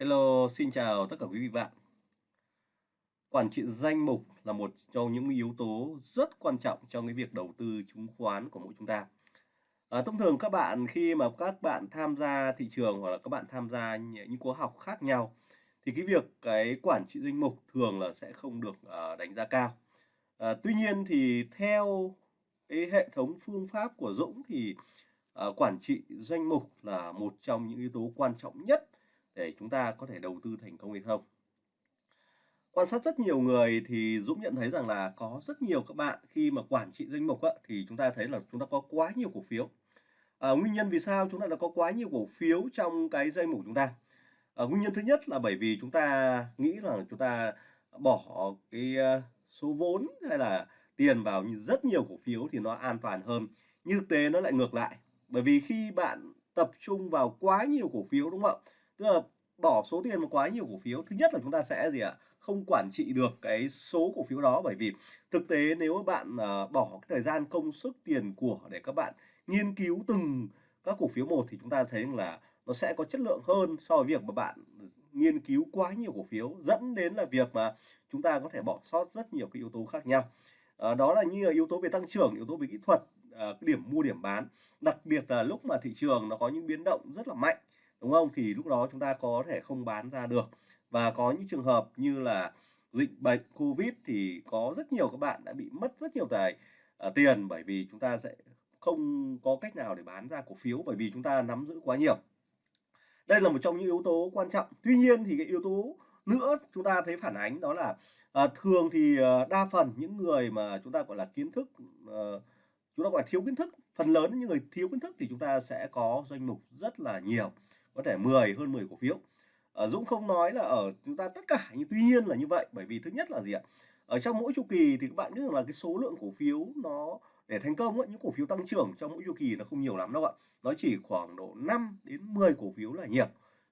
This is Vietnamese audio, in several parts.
Hello, xin chào tất cả quý vị bạn. Quản trị danh mục là một trong những yếu tố rất quan trọng trong cái việc đầu tư chứng khoán của mỗi chúng ta. À, thông thường các bạn khi mà các bạn tham gia thị trường hoặc là các bạn tham gia những khóa học khác nhau thì cái việc cái quản trị danh mục thường là sẽ không được ờ, đánh giá cao. À, tuy nhiên thì theo cái hệ thống phương pháp của Dũng thì ờ, quản trị danh mục là một trong những yếu tố quan trọng nhất để chúng ta có thể đầu tư thành công hay không. Quan sát rất nhiều người thì Dũng nhận thấy rằng là có rất nhiều các bạn khi mà quản trị danh mục á, thì chúng ta thấy là chúng ta có quá nhiều cổ phiếu. À, nguyên nhân vì sao chúng ta đã có quá nhiều cổ phiếu trong cái danh mục chúng ta? À, nguyên nhân thứ nhất là bởi vì chúng ta nghĩ là chúng ta bỏ cái ờ, số vốn hay là tiền vào rất nhiều cổ phiếu thì nó an toàn hơn. Nhưng thực tế nó lại ngược lại. Bởi vì khi bạn tập trung vào quá nhiều cổ phiếu đúng không ạ? Tức là bỏ số tiền vào quá nhiều cổ phiếu, thứ nhất là chúng ta sẽ gì ạ? Không quản trị được cái số cổ phiếu đó bởi vì thực tế nếu bạn ờ, bỏ cái thời gian công sức tiền của để các bạn nghiên cứu từng các cổ phiếu một thì chúng ta thấy là nó sẽ có chất lượng hơn so với việc mà bạn nghiên cứu quá nhiều cổ phiếu dẫn đến là việc mà chúng ta có thể bỏ sót rất nhiều cái yếu tố khác nhau. à, đó là như là yếu tố về tăng trưởng, yếu tố về kỹ thuật, à, điểm mua điểm bán, đặc biệt là lúc mà thị trường nó có những biến động rất là mạnh, đúng không? Thì lúc đó chúng ta có thể không bán ra được. Và có những trường hợp như là dịch bệnh Covid thì có rất nhiều các bạn đã bị mất rất nhiều tài uh, tiền bởi vì chúng ta sẽ không có cách nào để bán ra cổ phiếu bởi vì chúng ta nắm giữ quá nhiều. Đây là một trong những yếu tố quan trọng. Tuy nhiên thì cái yếu tố nữa chúng ta thấy phản ánh đó là à, thường thì à, đa phần những người mà chúng ta gọi là kiến thức à, chúng ta gọi là thiếu kiến thức phần lớn những người thiếu kiến thức thì chúng ta sẽ có danh mục rất là nhiều có thể 10 hơn 10 cổ phiếu. À, Dũng không nói là ở chúng ta tất cả nhưng tuy nhiên là như vậy bởi vì thứ nhất là gì ạ? Ở trong mỗi chu kỳ thì các bạn biết rằng là cái số lượng cổ phiếu nó để thành công ấy, những cổ phiếu tăng trưởng trong mỗi chu kỳ nó không nhiều lắm đâu ạ. Nó chỉ khoảng độ 5 đến 10 cổ phiếu là nhiều.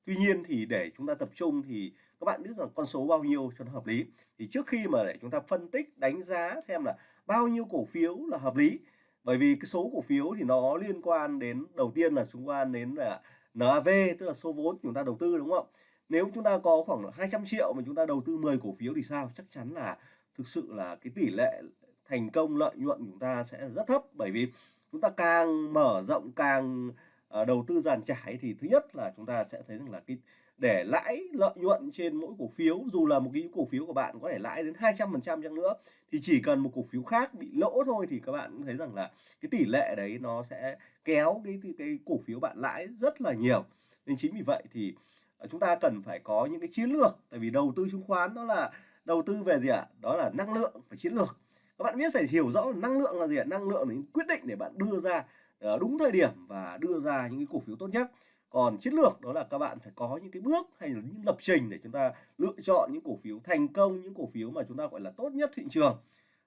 Tuy nhiên thì để chúng ta tập trung thì các bạn biết rằng con số bao nhiêu cho nó hợp lý. Thì trước khi mà để chúng ta phân tích đánh giá xem là bao nhiêu cổ phiếu là hợp lý bởi vì cái số cổ phiếu thì nó liên quan đến đầu tiên là chúng ta đến là NAV tức là số vốn chúng ta đầu tư, đúng không? Ạ nếu chúng ta có khoảng 200 triệu mà chúng ta đầu tư 10 cổ phiếu thì sao? Chắc chắn là thực sự là cái tỷ lệ thành công lợi nhuận chúng ta sẽ rất thấp. Bởi vì chúng ta càng mở rộng, càng ờ, đầu tư dàn trải thì thứ nhất là chúng ta sẽ thấy rằng là cái để lãi lợi nhuận trên mỗi cổ phiếu, dù là một cái cổ phiếu của bạn có thể lãi đến 200% chăng nữa, thì chỉ cần một cổ phiếu khác bị lỗ thôi thì các bạn thấy rằng là cái tỷ lệ đấy nó sẽ kéo cái cái, cái cổ phiếu bạn lãi rất là nhiều. Nên chính vì vậy thì à, chúng ta cần phải có những cái chiến lược. Tại vì đầu tư chứng khoán đó là đầu tư về gì ạ? Đó là năng lượng và chiến lược. Các bạn biết phải hiểu rõ năng lượng là gì ạ? Năng lượng là những quyết định để bạn đưa ra ờ, đúng thời điểm và đưa ra những cái cổ phiếu tốt nhất. Còn chiến lược đó là các bạn phải có những cái bước hay là những lập trình để chúng ta lựa chọn những cổ phiếu thành công những cổ phiếu mà chúng ta gọi là tốt nhất thị trường.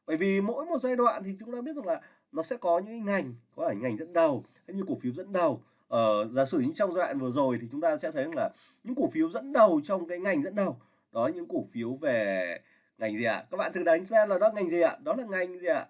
Bởi vì mỗi một giai đoạn thì chúng ta biết rằng là nó sẽ có những ngành có phải ngành dẫn đầu hay như cổ phiếu dẫn đầu. Ờ, giả sử như trong giai đoạn vừa rồi thì chúng ta sẽ thấy rằng là những cổ phiếu dẫn đầu trong cái ngành dẫn đầu đó những cổ phiếu về ngành gì ạ? Các bạn thử đánh xem là đó ngành gì ạ? Đó là ngành gì ạ?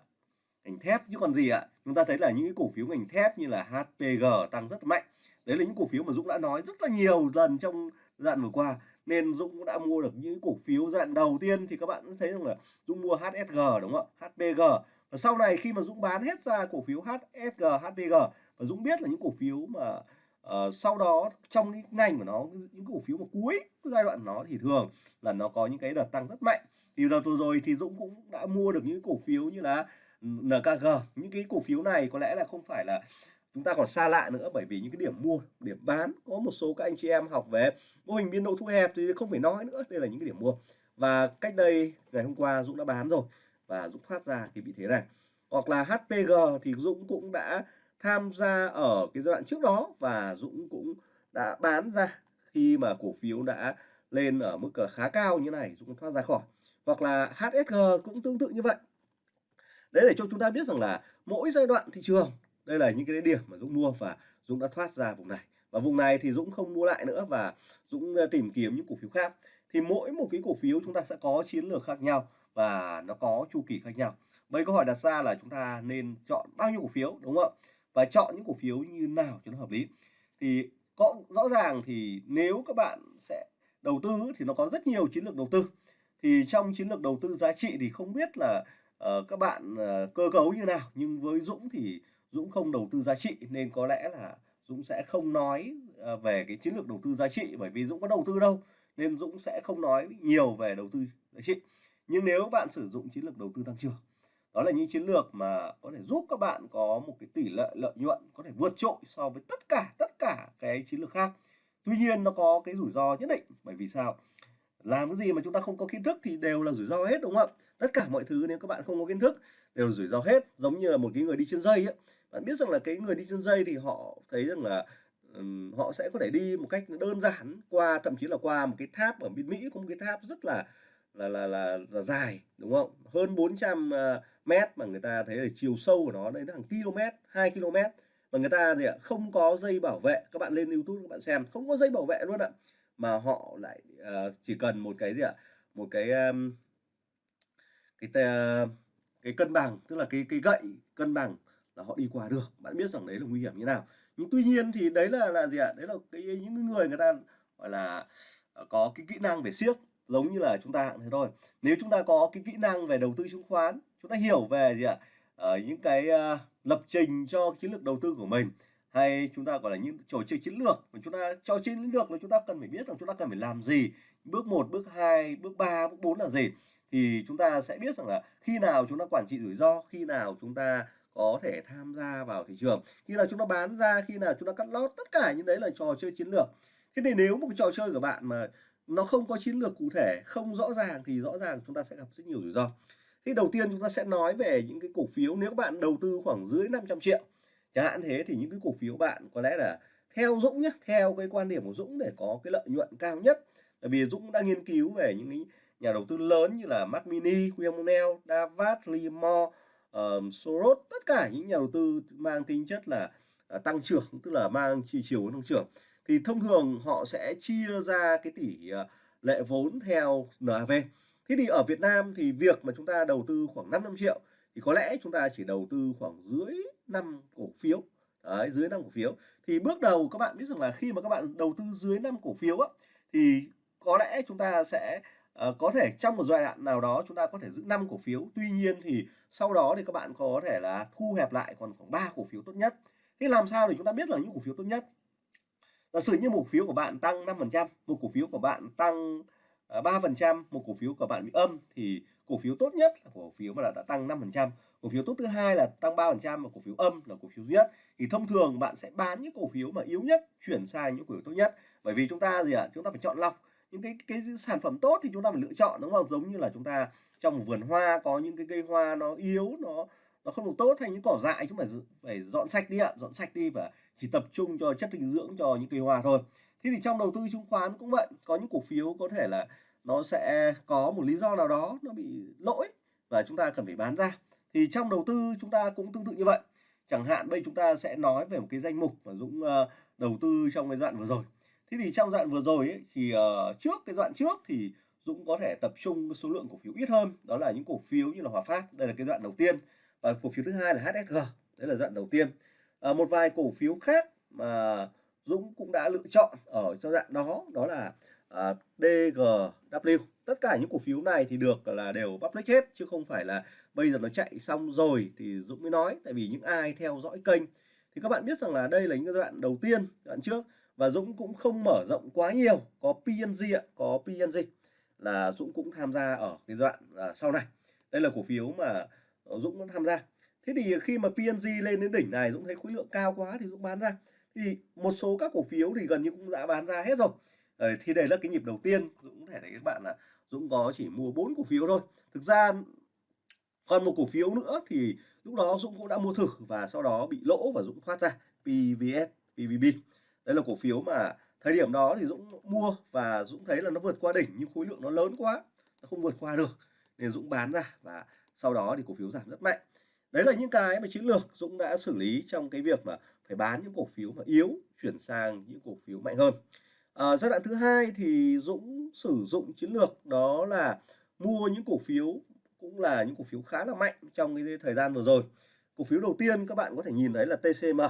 Ngành thép chứ còn gì ạ? Chúng ta thấy là những cái cổ phiếu ngành thép như là HPG tăng rất mạnh. Đấy là những cổ phiếu mà Dũng đã nói rất là nhiều lần trong đoạn vừa qua nên Dũng cũng đã mua được những cổ phiếu dạng đầu tiên. Thì các bạn thấy rằng là Dũng mua HSG đúng không ạ? HPG và sau này khi mà Dũng bán hết ra cổ phiếu HSG HPG và Dũng biết là những cổ phiếu mà uh, sau đó trong cái ngành của nó những cổ phiếu mà cuối giai đoạn nó thì thường là nó có những cái đợt tăng rất mạnh. Thì đợt vừa rồi thì Dũng cũng đã mua được những cổ phiếu như là NKG những cái cổ phiếu này có lẽ là không phải là chúng ta còn xa lạ nữa bởi vì những cái điểm mua điểm bán có một số các anh chị em học về mô hình biên độ thu hẹp thì không phải nói nữa đây là những cái điểm mua. Và cách đây ngày hôm qua Dũng đã bán rồi và Dũng thoát ra cái vị thế này. Hoặc là HPG thì Dũng cũng đã tham gia ở cái giai đoạn trước đó và Dũng cũng đã bán ra khi mà cổ phiếu đã lên ở mức khá cao như này, Dũng thoát ra khỏi. Hoặc là HSG cũng tương tự như vậy. Đấy để cho chúng ta biết rằng là mỗi giai đoạn thị trường, đây là những cái điểm mà Dũng mua và Dũng đã thoát ra vùng này. Và vùng này thì Dũng không mua lại nữa và Dũng ờ, tìm kiếm những cổ phiếu khác. Thì mỗi một cái cổ phiếu chúng ta sẽ có chiến lược khác nhau và nó có chu kỳ khác nhau vậy câu hỏi đặt ra là chúng ta nên chọn bao nhiêu cổ phiếu đúng không ạ và chọn những cổ phiếu như nào cho nó hợp lý thì có rõ ràng thì nếu các bạn sẽ đầu tư thì nó có rất nhiều chiến lược đầu tư. Thì trong chiến lược đầu tư giá trị thì không biết là, uh, các bạn, uh, cơ cấu như nào, nhưng với Dũng thì Dũng không đầu tư giá trị nên có lẽ là Dũng sẽ không nói, uh, về cái chiến lược đầu tư giá trị bởi vì Dũng có đầu tư đâu, nên Dũng sẽ không nói nhiều về đầu tư giá trị. Nhưng nếu bạn sử dụng chiến lược đầu tư tăng trưởng, đó là những chiến lược mà có thể giúp các bạn có một cái tỷ lệ lợi nhuận có thể vượt trội so với tất cả tất cả cái chiến lược khác. Tuy nhiên nó có cái rủi ro nhất định, bởi vì sao? Làm cái gì mà chúng ta không có kiến thức thì đều là rủi ro hết, đúng không ạ? Tất cả mọi thứ nếu các bạn không có kiến thức đều là rủi ro hết, giống như là một cái người đi trên dây ấy. Bạn biết rằng là cái người đi trên dây thì họ thấy rằng là, um, họ sẽ có thể đi một cách đơn giản qua thậm chí là qua một cái tháp ở bên Mỹ có một cái tháp rất là là là là là dài, đúng không? Hơn 400, ờ, mét mà người ta thấy là chiều sâu của nó đấy là hàng km 2 km mà người ta gì ạ, không có dây bảo vệ. Các bạn lên YouTube các bạn xem, không có dây bảo vệ luôn ạ. Mà họ lại, uh, chỉ cần một cái gì ạ, một cái, um, cái t cái cân bằng, tức là cái cái gậy cân bằng là họ đi qua được. Bạn biết rằng đấy là nguy hiểm như nào. Nhưng tuy nhiên thì đấy là là gì ạ? Đấy là cái những người người ta, gọi là, ờ, có cái kỹ năng về siếc, giống như là chúng ta thế thôi. Nếu chúng ta có cái kỹ năng về đầu tư chứng khoán, chúng ta hiểu về gì ạ? Ờ, những cái, uh, lập trình cho chiến lược đầu tư của mình, hay chúng ta, gọi là, những trò chơi chiến lược mà chúng ta cho chiến lược là chúng ta cần phải biết rằng chúng ta cần phải làm gì, bước 1, bước 2, bước 3, bước 4 là gì. Thì chúng ta sẽ biết rằng là khi nào chúng ta quản trị rủi ro, khi nào chúng ta có thể tham gia vào thị trường, khi nào chúng ta bán ra, khi nào chúng ta cắt lót, tất cả những đấy là trò chơi chiến lược. Thế thì nếu một cái trò chơi của bạn mà nó không có chiến lược cụ thể, không rõ ràng thì rõ ràng chúng ta sẽ gặp rất nhiều rủi ro. thì đầu tiên chúng ta sẽ nói về những cái cổ phiếu nếu bạn đầu tư khoảng dưới 500 triệu chẳng hạn thế thì những cái cổ phiếu bạn có lẽ là theo Dũng nhé, theo cái quan điểm của Dũng để có cái lợi nhuận cao nhất. Bởi vì Dũng đã nghiên cứu về những cái nhà đầu tư lớn như là Mac Mini, William O'Neill, Davat, Livermore, uh, Soros, tất cả những nhà đầu tư mang tính chất là, uh, tăng trưởng, tức là mang chi chiều hướng tăng trưởng. Thì thông thường họ sẽ chia ra cái tỷ, ờ, lệ vốn theo NAV. Thế thì ở Việt Nam thì việc mà chúng ta đầu tư khoảng 500.000.000 thì có lẽ chúng ta chỉ đầu tư khoảng dưới 5 cổ phiếu. Đấy, dưới 5 cổ phiếu. Thì bước đầu các bạn biết rằng là khi mà các bạn đầu tư dưới 5 cổ phiếu á, thì có lẽ chúng ta sẽ, uh, có thể trong một giai đoạn nào đó chúng ta có thể giữ 5 cổ phiếu. Tuy nhiên thì sau đó thì các bạn có thể là thu hẹp lại còn khoảng 3 cổ phiếu tốt nhất. Thế làm sao để chúng ta biết là những cổ phiếu tốt nhất? Giả sử như một cổ phiếu của bạn tăng 5%, một cổ phiếu của bạn tăng, à, 3%, một cổ phiếu của bạn bị âm thì cổ phiếu tốt nhất là cổ phiếu mà đã, đã tăng 5%, cổ phiếu tốt thứ hai là tăng 3% và cổ phiếu âm là cổ phiếu duy nhất. Thì thông thường bạn sẽ bán những cổ phiếu mà yếu nhất chuyển sang những cổ phiếu tốt nhất. Bởi vì chúng ta gì ạ? Chúng ta phải chọn lọc những cái cái sản phẩm tốt thì chúng ta phải lựa chọn, đúng không? Giống như là chúng ta trong một vườn hoa có những cái cây hoa nó yếu, nó nó không được tốt hay những cỏ dại chúng phải phải dọn sạch đi ạ, dọn sạch đi và chỉ tập trung cho chất dinh dưỡng cho những cây hoa thôi. Thế thì trong đầu tư chứng khoán cũng vậy, có những cổ phiếu có thể là nó sẽ có một lý do nào đó nó bị lỗi và chúng ta cần phải bán ra. Thì trong đầu tư chúng ta cũng tương tự như vậy. Chẳng hạn bây chúng ta sẽ nói về một cái danh mục mà Dũng, ờ, đầu tư trong cái đoạn vừa rồi. Thế thì trong đoạn vừa rồi ấy, thì, ờ, trước cái đoạn trước thì Dũng có thể tập trung số lượng cổ phiếu ít hơn, đó là những cổ phiếu như là Hòa Phát, đây là cái đoạn đầu tiên. Và cổ phiếu thứ hai là HSG, đấy là đoạn đầu tiên à, một vài cổ phiếu khác mà Dũng cũng đã lựa chọn ở giai đoạn đó, đó là, à, DGW. Tất cả những cổ phiếu này thì được là đều public hết chứ không phải là bây giờ nó chạy xong rồi thì Dũng mới nói. Tại vì những ai theo dõi kênh thì các bạn biết rằng là đây là những cái đoạn đầu tiên, đoạn trước và Dũng cũng không mở rộng quá nhiều. Có PNG ạ, có PNG là Dũng cũng tham gia ở cái đoạn, à, sau này. Đây là cổ phiếu mà, Dũng cũng tham gia. Thế thì khi mà png lên đến đỉnh này Dũng thấy khối lượng cao quá thì Dũng bán ra. Thì một số các cổ phiếu thì gần như cũng đã bán ra hết rồi. Ờ, thì đây là cái nhịp đầu tiên, Dũng có thể thấy các bạn là Dũng có chỉ mua 4 cổ phiếu thôi. Thực ra còn một cổ phiếu nữa thì lúc đó Dũng cũng đã mua thử và sau đó bị lỗ và Dũng thoát ra, PVS, PVB. Đây là cổ phiếu mà thời điểm đó thì Dũng mua và Dũng thấy là nó vượt qua đỉnh nhưng khối lượng nó lớn quá, nó không vượt qua được nên Dũng bán ra và sau đó thì cổ phiếu giảm rất mạnh. Đấy là những cái mà chiến lược Dũng đã xử lý trong cái việc mà phải bán những cổ phiếu mà yếu chuyển sang những cổ phiếu mạnh hơn. à, giai đoạn thứ hai thì Dũng sử dụng chiến lược đó là mua những cổ phiếu cũng là những cổ phiếu khá là mạnh trong cái thời gian vừa rồi. Cổ phiếu đầu tiên các bạn có thể nhìn thấy là TCM.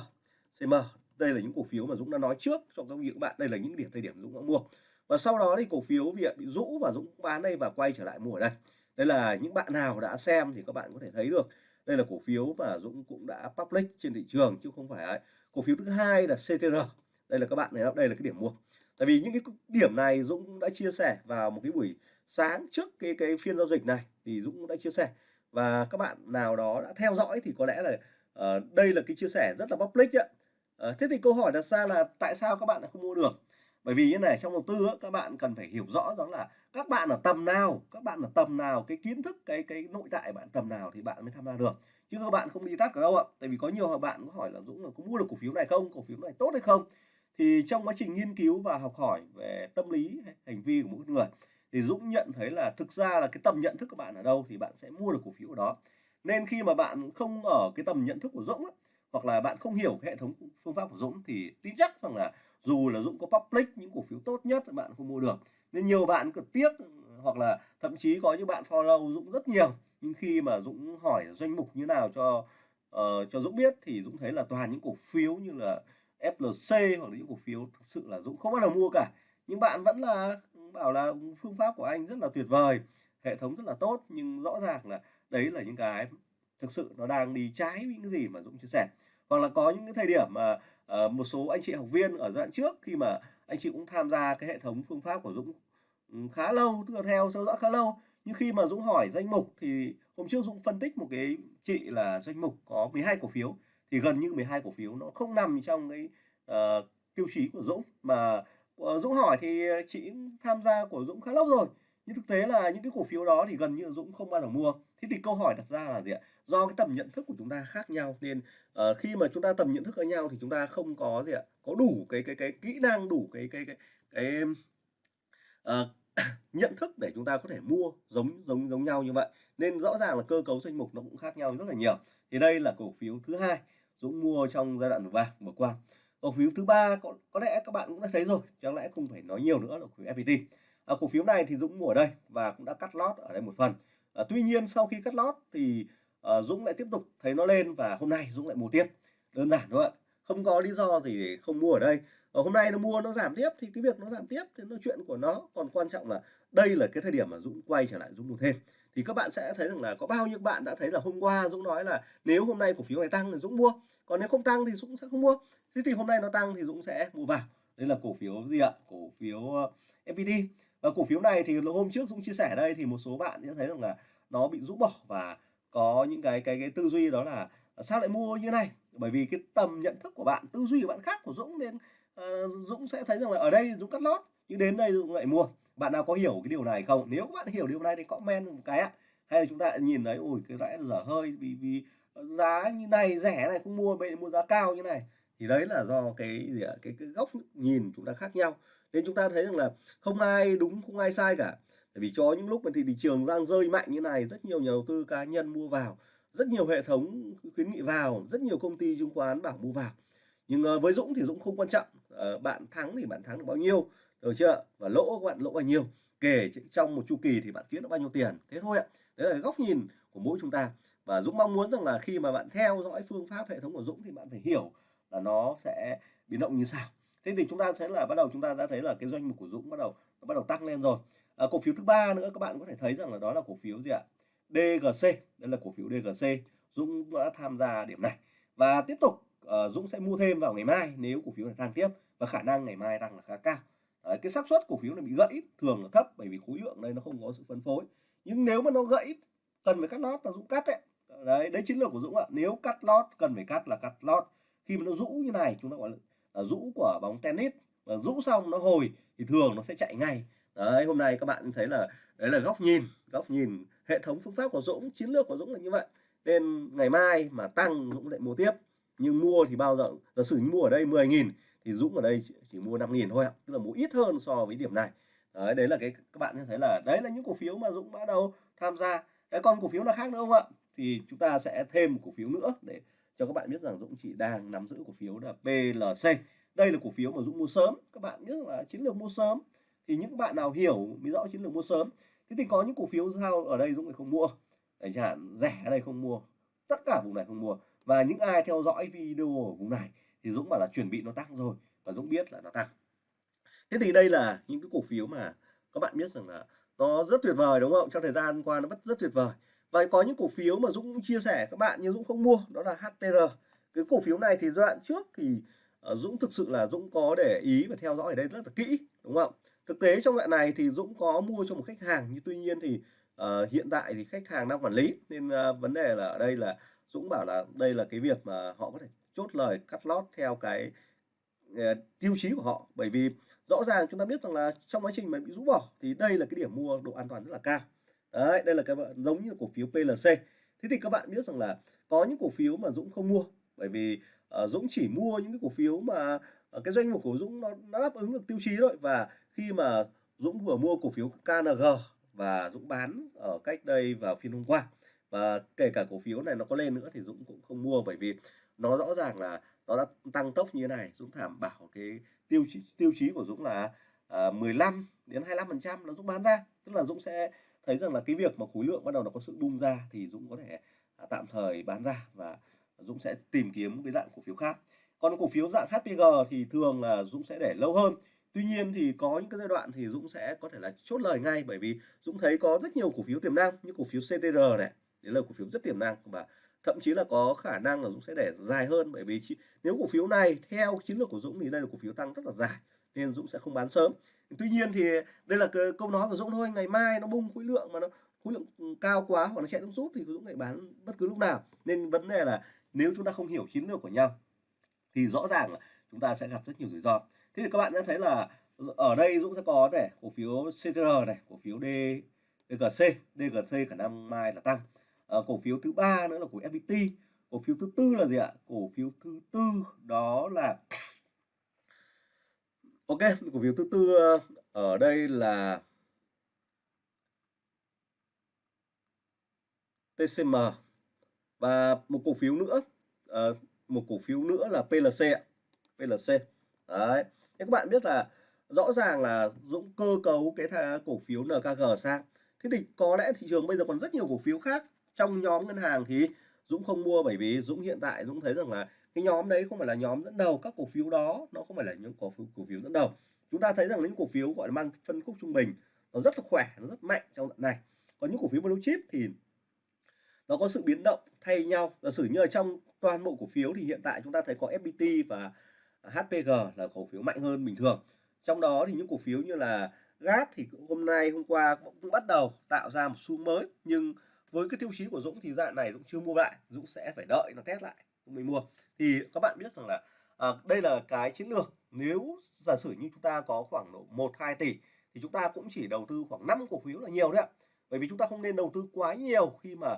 CM, đây là những cổ phiếu mà Dũng đã nói trước cho các vị các bạn, đây là những điểm thời điểm Dũng đã mua. Và sau đó thì cổ phiếu việc bị rũ và Dũng bán đây và quay trở lại mua ở đây. Đây là những bạn nào đã xem thì các bạn có thể thấy được. Đây là cổ phiếu mà Dũng cũng đã public trên thị trường chứ không phải ấy. Cổ phiếu thứ hai là CTR. Đây là các bạn này đây là cái điểm mua. Tại vì những cái điểm này Dũng đã chia sẻ vào một cái buổi sáng trước cái cái phiên giao dịch này thì Dũng đã chia sẻ và các bạn nào đó đã theo dõi thì có lẽ là uh, đây là cái chia sẻ rất là public ạ. Uh, ờ, thế thì câu hỏi đặt ra là tại sao các bạn lại không mua được? Bởi vì như này trong đầu tư á, các bạn cần phải hiểu rõ rằng là các bạn ở tầm nào, các bạn ở tầm nào, cái kiến thức, cái cái nội tại bạn tầm nào thì bạn mới tham gia được. Chứ các bạn không đi tắt ở đâu ạ. Tại vì có nhiều bạn có hỏi là Dũng là có mua được cổ phiếu này không, cổ phiếu này tốt hay không. Thì trong quá trình nghiên cứu và học hỏi về tâm lý hành vi của mỗi người thì Dũng nhận thấy là thực ra là cái tầm nhận thức của bạn ở đâu thì bạn sẽ mua được cổ phiếu ở đó. Nên khi mà bạn không ở cái tầm nhận thức của Dũng á, hoặc là bạn không hiểu cái hệ thống phương pháp của Dũng thì tin chắc rằng là dù là Dũng có public những cổ phiếu tốt nhất bạn không mua được. Nên nhiều bạn cực tiếc hoặc là thậm chí có những bạn follow Dũng rất nhiều nhưng khi mà Dũng hỏi doanh mục như nào cho uh, cho Dũng biết thì Dũng thấy là toàn những cổ phiếu như là FLC hoặc là những cổ phiếu thực sự là Dũng không bao giờ mua cả nhưng bạn vẫn là bảo là phương pháp của anh rất là tuyệt vời hệ thống rất là tốt nhưng rõ ràng là đấy là những cái thực sự nó đang đi trái với những gì mà Dũng chia sẻ hoặc là có những cái thời điểm mà uh, một số anh chị học viên ở giai đoạn trước khi mà anh chị cũng tham gia cái hệ thống phương pháp của Dũng ừ, khá lâu tức là theo theo dõi khá lâu. Nhưng khi mà Dũng hỏi danh mục thì hôm trước Dũng phân tích một cái chị là danh mục có 12 cổ phiếu thì gần như 12 cổ phiếu nó không nằm trong cái uh, tiêu chí của Dũng. Mà uh, Dũng hỏi thì chị tham gia của Dũng khá lâu rồi nhưng thực tế là những cái cổ phiếu đó thì gần như Dũng không bao giờ mua. Thế thì câu hỏi đặt ra là gì ạ? Do cái tầm nhận thức của chúng ta khác nhau nên uh, khi mà chúng ta tầm nhận thức khác nhau thì chúng ta không có gì ạ? Có đủ cái cái cái kỹ năng đủ cái cái cái cái uh, nhận thức để chúng ta có thể mua giống giống giống nhau như vậy. Nên rõ ràng là cơ cấu danh mục nó cũng khác nhau rất là nhiều. Thì đây là cổ phiếu thứ hai Dũng mua trong giai đoạn vừa qua vừa qua. Cổ phiếu thứ ba có có lẽ các bạn cũng đã thấy rồi chẳng lẽ không phải nói nhiều nữa là cổ phiếu FPT à, cổ phiếu này thì Dũng mua ở đây và cũng đã cắt lót ở đây một phần. À, tuy nhiên sau khi cắt lót thì à, Dũng lại tiếp tục thấy nó lên và hôm nay Dũng lại mua tiếp. Đơn giản thôi ạ. Không có lý do gì để không mua ở đây. Ở hôm nay nó mua nó giảm tiếp thì cái việc nó giảm tiếp thì nó chuyện của nó. Còn quan trọng là đây là cái thời điểm mà Dũng quay trở lại Dũng mua thêm. Thì các bạn sẽ thấy rằng là có bao nhiêu bạn đã thấy là hôm qua Dũng nói là nếu hôm nay cổ phiếu này tăng thì Dũng mua. Còn nếu không tăng thì Dũng sẽ không mua. Thế thì hôm nay nó tăng thì Dũng sẽ mua vào. Đây là cổ phiếu gì ạ? Cổ phiếu FPT và cổ phiếu này thì hôm trước Dũng chia sẻ đây thì một số bạn sẽ thấy rằng là nó bị rũ bỏ và có những cái cái cái tư duy đó là à, sao lại mua như này? Bởi vì cái tầm nhận thức của bạn tư duy của bạn khác của Dũng nên uh, Dũng sẽ thấy rằng là ở đây Dũng cắt lót nhưng đến đây Dũng lại mua. Bạn nào có hiểu cái điều này không? Nếu bạn hiểu điều này thì comment một cái ạ. Hay là chúng ta nhìn thấy ôi cái lẽ dở hơi vì vì giá như này rẻ này không mua vậy mua giá cao như này. Thì đấy là do cái gì ạ? Cái, cái góc nhìn chúng ta khác nhau nên chúng ta thấy rằng là không ai đúng, không ai sai cả. Tại vì cho những lúc mà thì thị trường đang rơi mạnh như này, rất nhiều nhà đầu tư cá nhân mua vào, rất nhiều hệ thống khuyến nghị vào, rất nhiều công ty chứng khoán bảo mua vào. Nhưng ờ, với Dũng thì Dũng không quan trọng. Ờ, bạn thắng thì bạn thắng được bao nhiêu, được chưa? Và lỗ các bạn lỗ bao nhiêu? Kể trong một chu kỳ thì bạn kiếm được bao nhiêu tiền? Thế thôi ạ. Đấy là góc nhìn của mỗi chúng ta. Và Dũng mong muốn rằng là khi mà bạn theo dõi phương pháp hệ thống của Dũng thì bạn phải hiểu là nó sẽ biến động như sao thế thì chúng ta thấy là bắt đầu chúng ta đã thấy là cái doanh mục của Dũng bắt đầu nó bắt đầu tăng lên rồi. À, cổ phiếu thứ ba nữa các bạn có thể thấy rằng là đó là cổ phiếu gì ạ? DGC đây là cổ phiếu DGC Dũng đã tham gia điểm này. Và tiếp tục uh, Dũng sẽ mua thêm vào ngày mai nếu cổ phiếu này tăng tiếp và khả năng ngày mai tăng là khá cao. Đấy, cái xác suất cổ phiếu này bị gãy thường là thấp bởi vì khối lượng đây nó không có sự phân phối. Nhưng nếu mà nó gãy cần phải cắt lót là Dũng cắt đấy. Đấy đấy chiến lược của Dũng ạ. Nếu cắt lót cần phải cắt là cắt lót. Khi mà nó rũ như này chúng ta gọi là Ờ, rũ của bóng tennis. Và rũ xong nó hồi thì thường nó sẽ chạy ngay. Đấy hôm nay các bạn thấy là đấy là góc nhìn góc nhìn hệ thống phương pháp của Dũng chiến lược của Dũng là như vậy. Nên ngày mai mà tăng Dũng lại mua tiếp. Nhưng mua thì bao giờ giả sử như mua ở đây 10.000 thì Dũng ở đây chỉ mua 5.000 thôi ạ. Tức là mua ít hơn so với điểm này. Đấy, đấy là cái các bạn thấy là đấy là những cổ phiếu mà Dũng bắt đầu tham gia. Cái con cổ phiếu là khác nữa không ạ? Thì chúng ta sẽ thêm một cổ phiếu nữa để cho các bạn biết rằng Dũng chỉ đang nắm giữ cổ phiếu là PLC đây là cổ phiếu mà Dũng mua sớm. Các bạn biết là chiến lược mua sớm. Thì những bạn nào hiểu mới rõ chiến lược mua sớm. Thế thì có những cổ phiếu sao ở đây Dũng lại không mua? Đấy chẳng hạn rẻ ở đây không mua. Tất cả vùng này không mua. Và những ai theo dõi video ở vùng này thì Dũng bảo là chuẩn bị nó tăng rồi. Và Dũng biết là nó tăng. Thế thì đây là những cái cổ phiếu mà các bạn biết rằng là nó rất tuyệt vời, đúng không? Trong thời gian qua nó rất rất tuyệt vời. Và có những cổ phiếu mà Dũng chia sẻ các bạn nhưng Dũng không mua, đó là HPR. Cái cổ phiếu này thì giai đoạn trước thì ờ, Dũng thực sự là Dũng có để ý và theo dõi ở đây rất là kỹ đúng không? Thực tế trong đoạn này thì Dũng có mua cho một khách hàng nhưng tuy nhiên thì uh, hiện tại thì khách hàng đang quản lý nên uh, vấn đề là ở đây là Dũng bảo là đây là cái việc mà họ có thể chốt lời cắt lót theo cái uh, tiêu chí của họ bởi vì rõ ràng chúng ta biết rằng là trong quá trình mà bị rũ bỏ thì đây là cái điểm mua độ an toàn rất là cao đấy đây là cái giống như cổ phiếu PLC thế thì các bạn biết rằng là có những cổ phiếu mà Dũng không mua bởi vì uh, Dũng chỉ mua những cái cổ phiếu mà uh, cái doanh mục của Dũng nó, nó đáp ứng được tiêu chí thôi. Và khi mà Dũng vừa mua cổ phiếu KNG và Dũng bán ở cách đây vào phiên hôm qua và kể cả cổ phiếu này nó có lên nữa thì Dũng cũng không mua bởi vì nó rõ ràng là nó đã tăng tốc như thế này. Dũng thảm bảo cái tiêu chí tiêu chí của Dũng là ờ, uh, 15 đến 25 phần trăm là Dũng bán ra. Tức là Dũng sẽ thấy rằng là cái việc mà khối lượng bắt đầu nó có sự bung ra thì Dũng có thể à, tạm thời bán ra và Dũng sẽ tìm kiếm cái dạng cổ phiếu khác. Còn cổ phiếu dạng HPG thì thường là Dũng sẽ để lâu hơn. Tuy nhiên thì có những cái giai đoạn thì Dũng sẽ có thể là chốt lời ngay bởi vì Dũng thấy có rất nhiều cổ phiếu tiềm năng như cổ phiếu CTR này, đấy là cổ phiếu rất tiềm năng và thậm chí là có khả năng là Dũng sẽ để dài hơn bởi vì nếu cổ phiếu này theo chiến lược của Dũng thì đây là cổ phiếu tăng rất là dài nên Dũng sẽ không bán sớm. Tuy nhiên thì đây là cái câu nói của Dũng thôi, ngày mai nó bung khối lượng mà nó khối lượng cao quá hoặc nó chạy nước rút thì Dũng lại bán bất cứ lúc nào. Nên vấn đề là nếu chúng ta không hiểu chiến lược của nhau thì rõ ràng là chúng ta sẽ gặp rất nhiều rủi ro. Thế thì các bạn sẽ thấy là ở đây Dũng sẽ có này cổ phiếu CTR này, cổ phiếu D DGC, DGC khả năng mai là tăng. À, cổ phiếu thứ ba nữa là của FPT. Cổ phiếu thứ tư là gì ạ? Cổ phiếu thứ tư đó là Ok, cổ phiếu thứ tư ờ, ở đây là TCM và một cổ phiếu nữa, à, một cổ phiếu nữa là PLC. PLC. Đấy. Thế các bạn biết là rõ ràng là Dũng cơ cấu cái cổ phiếu NKG sang. Thế thì có lẽ thị trường bây giờ còn rất nhiều cổ phiếu khác trong nhóm ngân hàng thì Dũng không mua bởi vì Dũng hiện tại Dũng thấy rằng là cái nhóm đấy không phải là nhóm dẫn đầu các cổ phiếu đó, nó không phải là những cổ phiếu cổ phiếu dẫn đầu. Chúng ta thấy rằng những cổ phiếu, gọi là, mang phân khúc trung bình, nó rất là khỏe, nó rất mạnh trong đoạn này. Còn những cổ phiếu blue chip thì nó có sự biến động thay nhau. Giả sử như ở trong toàn bộ cổ phiếu thì hiện tại chúng ta thấy có FPT và HPG là cổ phiếu mạnh hơn bình thường. Trong đó thì những cổ phiếu như là GAT thì hôm nay, hôm qua cũng bắt đầu tạo ra một xu mới. Nhưng với cái tiêu chí của Dũng thì dạng này Dũng chưa mua lại, Dũng sẽ phải đợi nó test lại mình mua. Thì các bạn biết rằng là à, đây là cái chiến lược. Nếu giả sử như chúng ta có khoảng độ một hai tỷ thì chúng ta cũng chỉ đầu tư khoảng 5 cổ phiếu là nhiều đấy ạ. Bởi vì chúng ta không nên đầu tư quá nhiều khi mà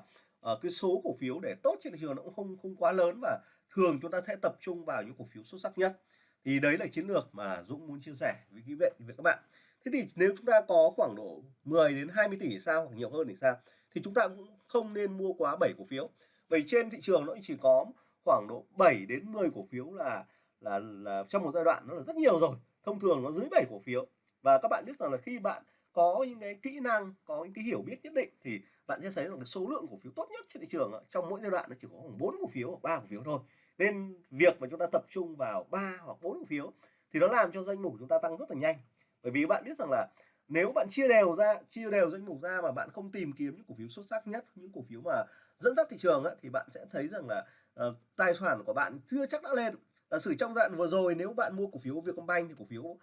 uh, cái số cổ phiếu để tốt trên thị trường nó cũng không không quá lớn và thường chúng ta sẽ tập trung vào những cổ phiếu xuất sắc nhất. Thì đấy là chiến lược mà Dũng muốn chia sẻ với quý vị với các bạn. Thế thì nếu chúng ta có khoảng độ 10 đến 20 tỷ sao hoặc nhiều hơn thì sao? Thì chúng ta cũng không nên mua quá 7 cổ phiếu. Bởi trên thị trường nó chỉ có khoảng độ 7 đến 10 cổ phiếu là là là trong một giai đoạn nó là rất nhiều rồi thông thường nó dưới 7 cổ phiếu. Và các bạn biết rằng là khi bạn có những cái kỹ năng có những cái hiểu biết nhất định thì bạn sẽ thấy rằng cái số lượng cổ phiếu tốt nhất trên thị trường trong mỗi giai đoạn nó chỉ có khoảng bốn cổ phiếu hoặc ba cổ phiếu thôi. Nên việc mà chúng ta tập trung vào ba hoặc bốn cổ phiếu thì nó làm cho danh mục chúng ta tăng rất là nhanh. Bởi vì bạn biết rằng là nếu bạn chia đều ra chia đều danh mục ra mà bạn không tìm kiếm những cổ phiếu xuất sắc nhất những cổ phiếu mà dẫn dắt thị trường ấy, thì bạn sẽ thấy rằng là uh, tài sản của bạn chưa chắc đã lên. Giả sử trong đoạn vừa rồi nếu bạn mua cổ phiếu Vietcombank thì cổ phiếu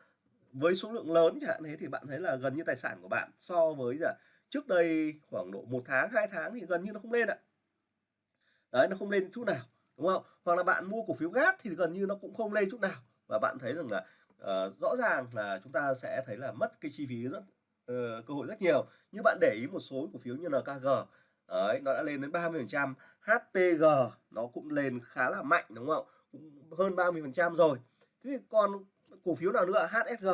với số lượng lớn chẳng hạn thế thì bạn thấy là gần như tài sản của bạn so với là trước đây khoảng độ một tháng hai tháng thì gần như nó không lên ạ. Đấy nó không lên chút nào đúng không? Hoặc là bạn mua cổ phiếu gas thì gần như nó cũng không lên chút nào. Và bạn thấy rằng là uh, rõ ràng là chúng ta sẽ thấy là mất cái chi phí rất uh, cơ hội rất nhiều. Như bạn để ý một số cổ phiếu như là KG đấy nó đã lên đến 30 phần trăm. HPG nó cũng lên khá là mạnh đúng không? Cũng hơn 30 phần trăm rồi. Thế thì còn cổ phiếu nào nữa? HSG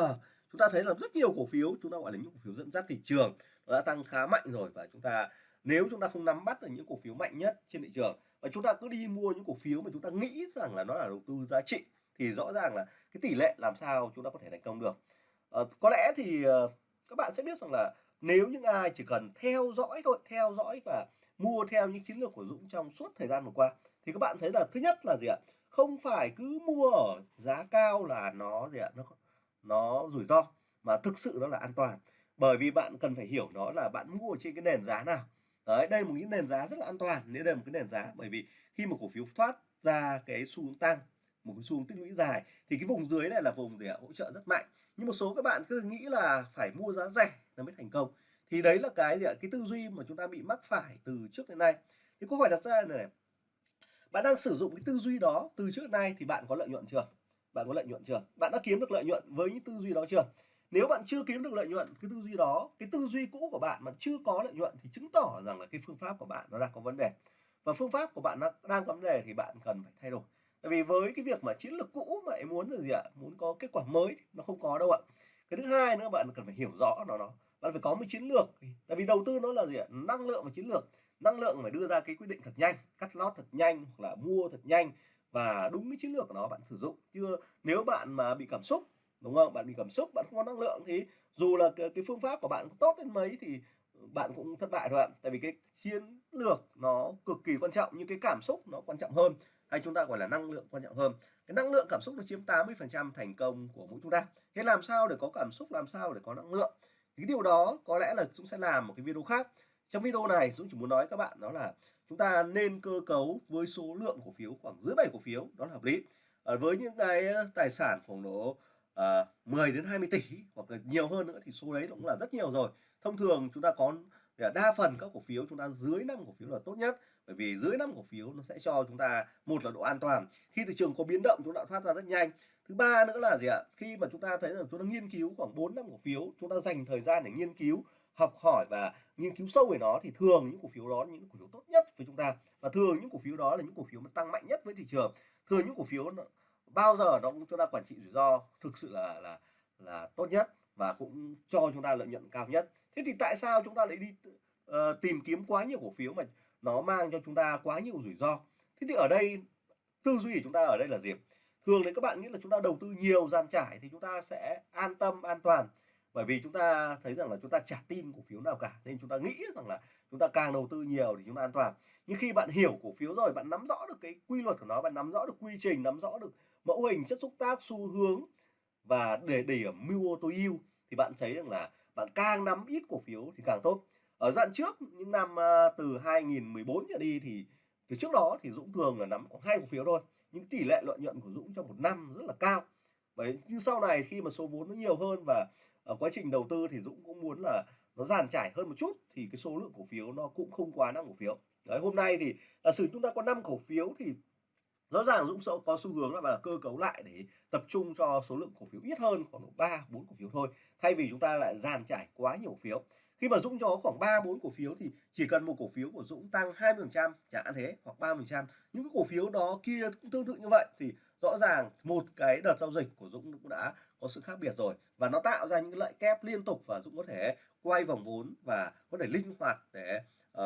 chúng ta thấy là rất nhiều cổ phiếu chúng ta gọi là những cổ phiếu dẫn dắt thị trường nó đã tăng khá mạnh rồi. Và chúng ta nếu chúng ta không nắm bắt được những cổ phiếu mạnh nhất trên thị trường và chúng ta cứ đi mua những cổ phiếu mà chúng ta nghĩ rằng là nó là đầu tư giá trị thì rõ ràng là cái tỷ lệ làm sao chúng ta có thể thành công được. À, có lẽ thì uh, các bạn sẽ biết rằng là nếu những ai chỉ cần theo dõi thôi theo dõi và mua theo những chiến lược của Dũng trong suốt thời gian vừa qua thì các bạn thấy là thứ nhất là gì ạ không phải cứ mua ở giá cao là nó gì ạ nó nó rủi ro mà thực sự nó là an toàn. Bởi vì bạn cần phải hiểu nó là bạn mua trên cái nền giá nào. Đấy, đây là một cái nền giá rất là an toàn, đây là một cái nền giá bởi vì khi mà cổ phiếu thoát ra cái xu hướng tăng, một cái xu hướng tích lũy dài thì cái vùng dưới này là vùng để hỗ trợ rất mạnh. Nhưng một số các bạn cứ nghĩ là phải mua giá rẻ là mới thành công. Thì đấy là cái gì ạ? Cái tư duy mà chúng ta bị mắc phải từ trước đến nay. Thì câu hỏi đặt ra này, này bạn đang sử dụng cái tư duy đó từ trước nay thì bạn có lợi nhuận chưa? Bạn có lợi nhuận chưa? Bạn đã kiếm được lợi nhuận với những tư duy đó chưa? Nếu bạn chưa kiếm được lợi nhuận cái tư duy đó, cái tư duy cũ của bạn mà chưa có lợi nhuận thì chứng tỏ rằng là cái phương pháp của bạn nó đang có vấn đề. Và phương pháp của bạn nó đang có vấn đề thì bạn cần phải thay đổi. Tại vì với cái việc mà chiến lược cũ mà em muốn là gì ạ? Muốn có kết quả mới nó không có đâu ạ. Cái thứ hai nữa bạn cần phải hiểu rõ nó nó. Bạn phải có một chiến lược. Tại vì đầu tư nó là gì ạ? Năng lượng và chiến lược. Năng lượng phải đưa ra cái quyết định thật nhanh, cắt lót thật nhanh hoặc là mua thật nhanh và đúng cái chiến lược của nó bạn sử dụng. chưa nếu bạn mà bị cảm xúc đúng không bạn bị cảm xúc bạn không có năng lượng thì dù là cái, cái phương pháp của bạn tốt đến mấy thì bạn cũng thất bại thôi ạ tại vì cái chiến lược nó cực kỳ quan trọng nhưng cái cảm xúc nó quan trọng hơn hay chúng ta gọi là năng lượng quan trọng hơn cái năng lượng cảm xúc nó chiếm 80 phần trăm thành công của mỗi chúng ta thế làm sao để có cảm xúc làm sao để có năng lượng cái điều đó có lẽ là dũng sẽ làm một cái video khác. Trong video này Dũng chỉ muốn nói các bạn đó là chúng ta nên cơ cấu với số lượng cổ phiếu khoảng dưới 7 cổ phiếu đó là hợp lý. À, với những cái tài sản khoảng độ ờ, à, 10 đến 20 tỷ hoặc là nhiều hơn nữa thì số đấy cũng là rất nhiều rồi. Thông thường chúng ta có à, đa phần các cổ phiếu chúng ta dưới 5 cổ phiếu là tốt nhất bởi vì dưới 5 cổ phiếu nó sẽ cho chúng ta một là độ an toàn. Khi thị trường có biến động chúng ta thoát ra rất nhanh thứ ba nữa là gì ạ? Khi mà chúng ta thấy rằng chúng ta nghiên cứu khoảng 4 năm cổ phiếu chúng ta dành thời gian để nghiên cứu học hỏi và nghiên cứu sâu về nó thì thường những cổ phiếu đó những cổ phiếu tốt nhất với chúng ta. Và thường những cổ phiếu đó là những cổ phiếu mà tăng mạnh nhất với thị trường. Thường những cổ phiếu bao giờ nó cũng chúng ta quản trị rủi ro thực sự là là là tốt nhất và cũng cho chúng ta lợi nhuận cao nhất. Thế thì tại sao chúng ta lại đi uh, tìm kiếm quá nhiều cổ phiếu mà nó mang cho chúng ta quá nhiều rủi ro? Thế thì ở đây tư duy của chúng ta ở đây là gì? Thường thì các bạn nghĩ là chúng ta đầu tư nhiều gian trải thì chúng ta sẽ an tâm, an toàn. Bởi vì chúng ta thấy rằng là chúng ta chả tin cổ phiếu nào cả, nên chúng ta nghĩ rằng là chúng ta càng đầu tư nhiều thì chúng ta an toàn. Nhưng khi bạn hiểu cổ phiếu rồi, bạn nắm rõ được cái quy luật của nó, bạn nắm rõ được quy trình, nắm rõ được mẫu hình, chất xúc tác, xu hướng và để điểm mưu ô tô yêu thì bạn thấy rằng là bạn càng nắm ít cổ phiếu thì càng tốt. Ở đoạn trước, những năm à, từ 2014 trở đi thì, từ trước đó thì Dũng thường là nắm khoảng hai cổ phiếu thôi những tỷ lệ lợi nhuận của Dũng trong một năm rất là cao. Bởi nhưng sau này khi mà số vốn nó nhiều hơn và ở quá trình đầu tư thì Dũng cũng muốn là nó dàn trải hơn một chút thì cái số lượng cổ phiếu nó cũng không quá năm cổ phiếu. Đấy hôm nay thì giả sử chúng ta có 5 cổ phiếu thì rõ ràng Dũng sẽ có xu hướng là, cơ cấu lại để tập trung cho số lượng cổ phiếu ít hơn khoảng ba bốn cổ phiếu thôi thay vì chúng ta lại dàn trải quá nhiều cổ phiếu khi mà Dũng cho khoảng 3 4 cổ phiếu thì chỉ cần một cổ phiếu của Dũng tăng 20% chẳng hạn thế hoặc 30% những cái cổ phiếu đó kia cũng tương tự như vậy thì rõ ràng một cái đợt giao dịch của Dũng cũng đã có sự khác biệt rồi. Và nó tạo ra những lợi kép liên tục và Dũng có thể quay vòng vốn và có thể linh hoạt để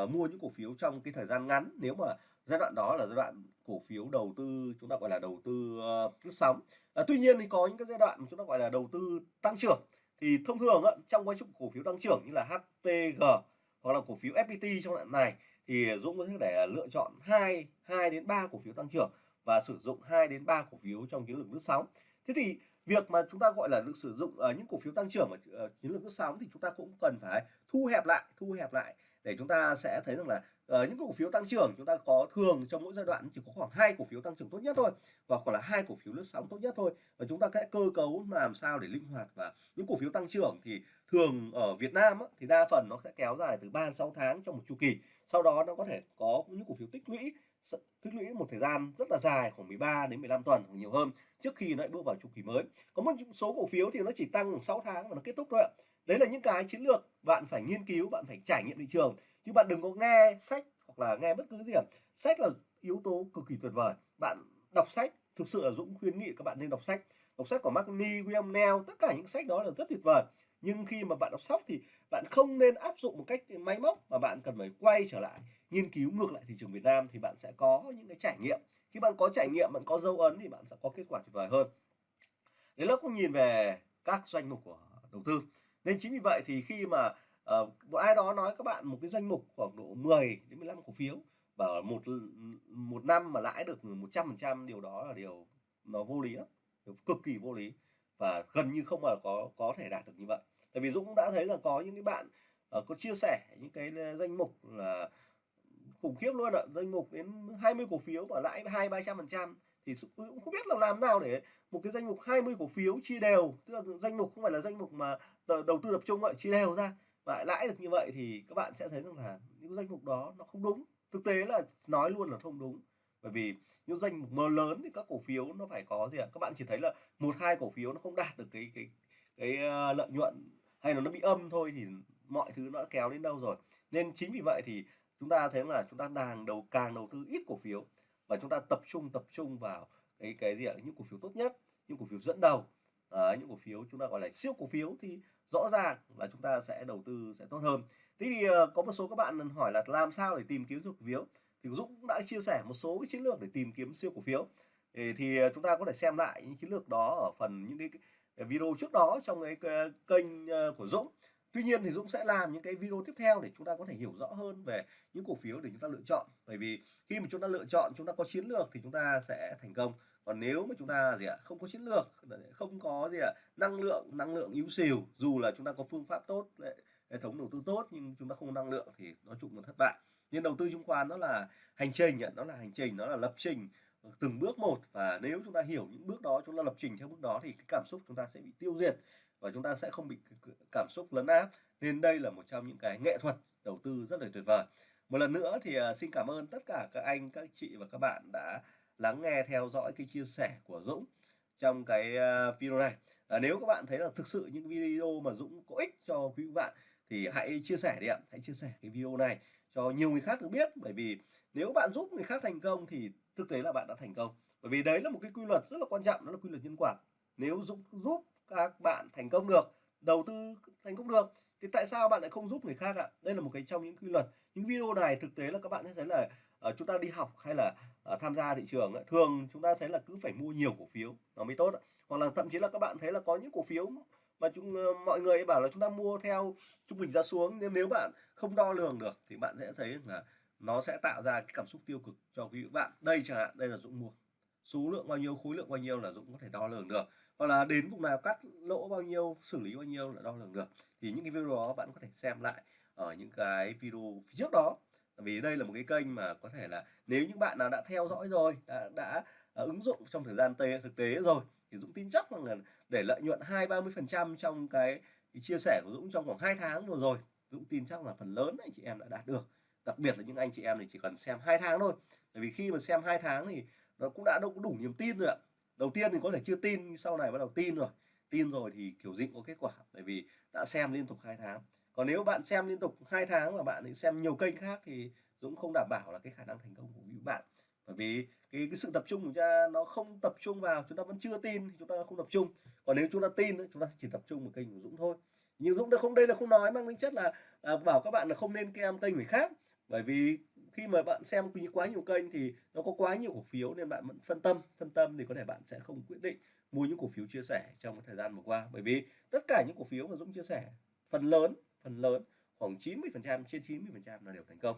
uh, mua những cổ phiếu trong cái thời gian ngắn. Nếu mà giai đoạn đó là giai đoạn cổ phiếu đầu tư chúng ta gọi là đầu tư uh, lướt sóng. À, tuy nhiên thì có những cái giai đoạn chúng ta gọi là đầu tư tăng trưởng thì thông thường á, trong quá trình cổ phiếu tăng trưởng như là HPG hoặc là cổ phiếu FPT trong đoạn này thì Dũng có thể để lựa chọn 2 2 đến 3 cổ phiếu tăng trưởng và sử dụng 2 đến 3 cổ phiếu trong chiến lược lướt sóng. Thế thì việc mà chúng ta gọi là được sử dụng uh, những cổ phiếu tăng trưởng ở uh, ờ, chiến lược lướt sóng thì chúng ta cũng cần phải thu hẹp lại, thu hẹp lại để chúng ta sẽ thấy rằng là uh, những cổ phiếu tăng trưởng chúng ta có thường trong mỗi giai đoạn chỉ có khoảng hai cổ phiếu tăng trưởng tốt nhất thôi và còn là hai cổ phiếu lướt sóng tốt nhất thôi. Và chúng ta sẽ cơ cấu làm sao để linh hoạt và những cổ phiếu tăng trưởng thì thường ở Việt Nam á, thì đa phần nó sẽ kéo dài từ 3 6 tháng trong một chu kỳ. Sau đó nó có thể có những cổ phiếu tích lũy tích lũy một thời gian rất là dài khoảng 13 đến 15 tuần hoặc nhiều hơn trước khi nó lại bước vào chu kỳ mới. Có một số cổ phiếu thì nó chỉ tăng 6 tháng và nó kết thúc thôi ạ đấy là những cái chiến lược bạn phải nghiên cứu, bạn phải trải nghiệm thị trường. Chứ bạn đừng có nghe sách hoặc là nghe bất cứ gì cả. Sách là yếu tố cực kỳ tuyệt vời. Bạn đọc sách, thực sự là Dũng khuyến nghị các bạn nên đọc sách. Đọc sách của Mark William Neal tất cả những sách đó là rất tuyệt vời. Nhưng khi mà bạn đọc sách thì bạn không nên áp dụng một cách máy móc mà bạn cần phải quay trở lại, nghiên cứu ngược lại thị trường Việt Nam thì bạn sẽ có những cái trải nghiệm. Khi bạn có trải nghiệm, bạn có dấu ấn thì bạn sẽ có kết quả tuyệt vời hơn. Đấy là cũng nhìn về các doanh mục của đầu tư nên chính vì vậy thì khi mà uh, một ai đó nói các bạn một cái danh mục khoảng độ 10 đến 15 cổ phiếu và một một năm mà lãi được 100% điều đó là điều nó vô lý lắm cực kỳ vô lý và gần như không mà có có thể đạt được như vậy. Tại vì Dũng đã thấy là có những cái bạn uh, có chia sẻ những cái danh mục là khủng khiếp luôn ạ danh mục đến 20 cổ phiếu và lãi hai ba trăm phần trăm thì ừ, cũng không biết là làm nào để một cái danh mục 20 cổ phiếu chia đều, tức là danh mục không phải là danh mục mà đầu tư tập trung vậy chia đều ra. Và lãi được như vậy thì các bạn sẽ thấy rằng là những danh mục đó nó không đúng. Thực tế là nói luôn là không đúng. Bởi vì những danh mục mơ lớn thì các cổ phiếu nó phải có gì ạ? Các bạn chỉ thấy là một, hai cổ phiếu nó không đạt được cái cái cái ờ, lợi nhuận hay là nó bị âm thôi thì mọi thứ nó đã kéo đến đâu rồi. Nên chính vì vậy thì chúng ta thấy là chúng ta đang đầu, càng đầu tư ít cổ phiếu và chúng ta tập trung tập trung vào cái cái gì ạ? Những cổ phiếu tốt nhất những cổ phiếu dẫn đầu. À, những cổ phiếu chúng ta gọi là siêu cổ phiếu thì rõ ràng là chúng ta sẽ đầu tư sẽ tốt hơn. Thế thì ờ, có một số các bạn hỏi là làm sao để tìm kiếm siêu cổ phiếu? Thì Dũng cũng đã chia sẻ một số cái chiến lược để tìm kiếm siêu cổ phiếu. Thì, thì ờ, chúng ta có thể xem lại những chiến lược đó ở phần những cái, video trước đó trong cái kênh ờ, của Dũng. Tuy nhiên thì Dũng sẽ làm những cái video tiếp theo để chúng ta có thể hiểu rõ hơn về những cổ phiếu để chúng ta lựa chọn. Bởi vì khi mà chúng ta lựa chọn, chúng ta có chiến lược thì chúng ta sẽ thành công. Còn nếu mà chúng ta gì ạ, không có chiến lược, không có gì ạ, năng lượng, năng lượng yếu xìu, dù là chúng ta có phương pháp tốt, hệ thống đầu tư tốt nhưng chúng ta không có năng lượng thì nói chung là thất bại. Nhưng đầu tư chứng khoán nó là hành trình, nó là hành trình, nó là lập trình từng bước một và nếu chúng ta hiểu những bước đó chúng ta lập trình theo bước đó thì cái cảm xúc chúng ta sẽ bị tiêu diệt và chúng ta sẽ không bị cảm xúc lấn áp nên đây là một trong những cái nghệ thuật đầu tư rất là tuyệt vời. Một lần nữa thì à, xin cảm ơn tất cả các anh các chị và các bạn đã lắng nghe theo dõi cái chia sẻ của Dũng trong cái à, video này. À, nếu các bạn thấy là thực sự những video mà Dũng có ích cho quý vị bạn thì hãy chia sẻ đi ạ. Hãy chia sẻ cái video này cho nhiều người khác được biết. Bởi vì nếu bạn giúp người khác thành công thì thực tế là bạn đã thành công. Bởi vì đấy là một cái quy luật rất là quan trọng đó là quy luật nhân quả. Nếu Dũng giúp các bạn thành công được đầu tư thành công được thì tại sao bạn lại không giúp người khác ạ? Đây là một cái trong những quy luật. Những video này thực tế là các bạn sẽ thấy là uh, chúng ta đi học hay là uh, tham gia thị trường thường chúng ta thấy là cứ phải mua nhiều cổ phiếu nó mới tốt hoặc là thậm chí là các bạn thấy là có những cổ phiếu mà chúng uh, mọi người bảo là chúng ta mua theo trung bình ra xuống nên nếu bạn không đo lường được thì bạn sẽ thấy là nó sẽ tạo ra cái cảm xúc tiêu cực cho quý vị bạn. Đây chẳng hạn đây là Dũng mua số lượng bao nhiêu khối lượng bao nhiêu là Dũng có thể đo lường được. Hoặc là đến vùng nào cắt lỗ bao nhiêu xử lý bao nhiêu là đo lường được. Thì những cái video đó bạn có thể xem lại ở những cái video phía trước đó. Vì đây là một cái kênh mà có thể là nếu những bạn nào đã theo dõi rồi đã, đã à, ứng dụng trong thời gian tê, thực tế rồi thì Dũng tin chắc rằng là để lợi nhuận hai ba mươi phần trăm trong cái, chia sẻ của Dũng trong khoảng 2 tháng vừa rồi Dũng tin chắc là phần lớn anh chị em đã đạt được. Đặc biệt là những anh chị em thì chỉ cần xem hai tháng thôi. Bởi vì khi mà xem hai tháng thì nó cũng đã đâu có đủ niềm tin rồi ạ. Đầu tiên thì có thể chưa tin nhưng sau này bắt đầu tin rồi. Tin rồi thì kiểu dịnh có kết quả bởi vì đã xem liên tục hai tháng. Còn nếu bạn xem liên tục hai tháng mà bạn xem nhiều kênh khác thì Dũng không đảm bảo là cái khả năng thành công của quý bạn. Bởi vì cái, cái sự tập trung của chúng ta nó không tập trung vào chúng ta vẫn chưa tin thì chúng ta không tập trung. Còn nếu chúng ta tin chúng ta chỉ tập trung vào kênh của Dũng thôi. Nhưng Dũng đã không đây là không nói mang tính chất là, là bảo các bạn là không nên kem kênh người khác. Bởi vì khi mà bạn xem quá nhiều kênh thì nó có quá nhiều cổ phiếu nên bạn vẫn phân tâm phân tâm thì có thể bạn sẽ không quyết định mua những cổ phiếu chia sẻ trong cái thời gian vừa qua. Bởi vì tất cả những cổ phiếu mà Dũng chia sẻ, phần lớn phần lớn, khoảng 90 phần trăm, trên 90 phần trăm là đều thành công.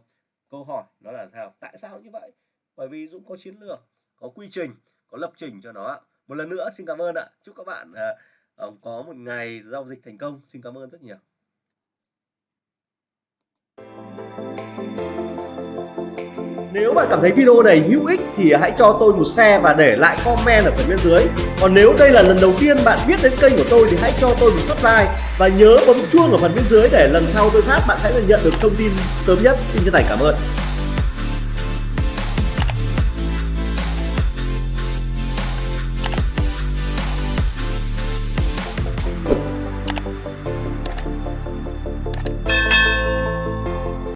Câu hỏi nó là sao? Tại sao như vậy? Bởi vì Dũng có chiến lược, có quy trình, có lập trình cho nó một lần nữa, xin cảm ơn ạ. Chúc các bạn à, à có một ngày giao dịch thành công. Xin cảm ơn rất nhiều. Nếu bạn cảm thấy video này hữu ích thì hãy cho tôi một share và để lại comment ở phần bên dưới. Còn nếu đây là lần đầu tiên bạn biết đến kênh của tôi thì hãy cho tôi một subscribe và nhớ bấm chuông ở phần bên dưới để lần sau tôi phát bạn sẽ nhận được thông tin sớm nhất. Xin chân thành cảm ơn.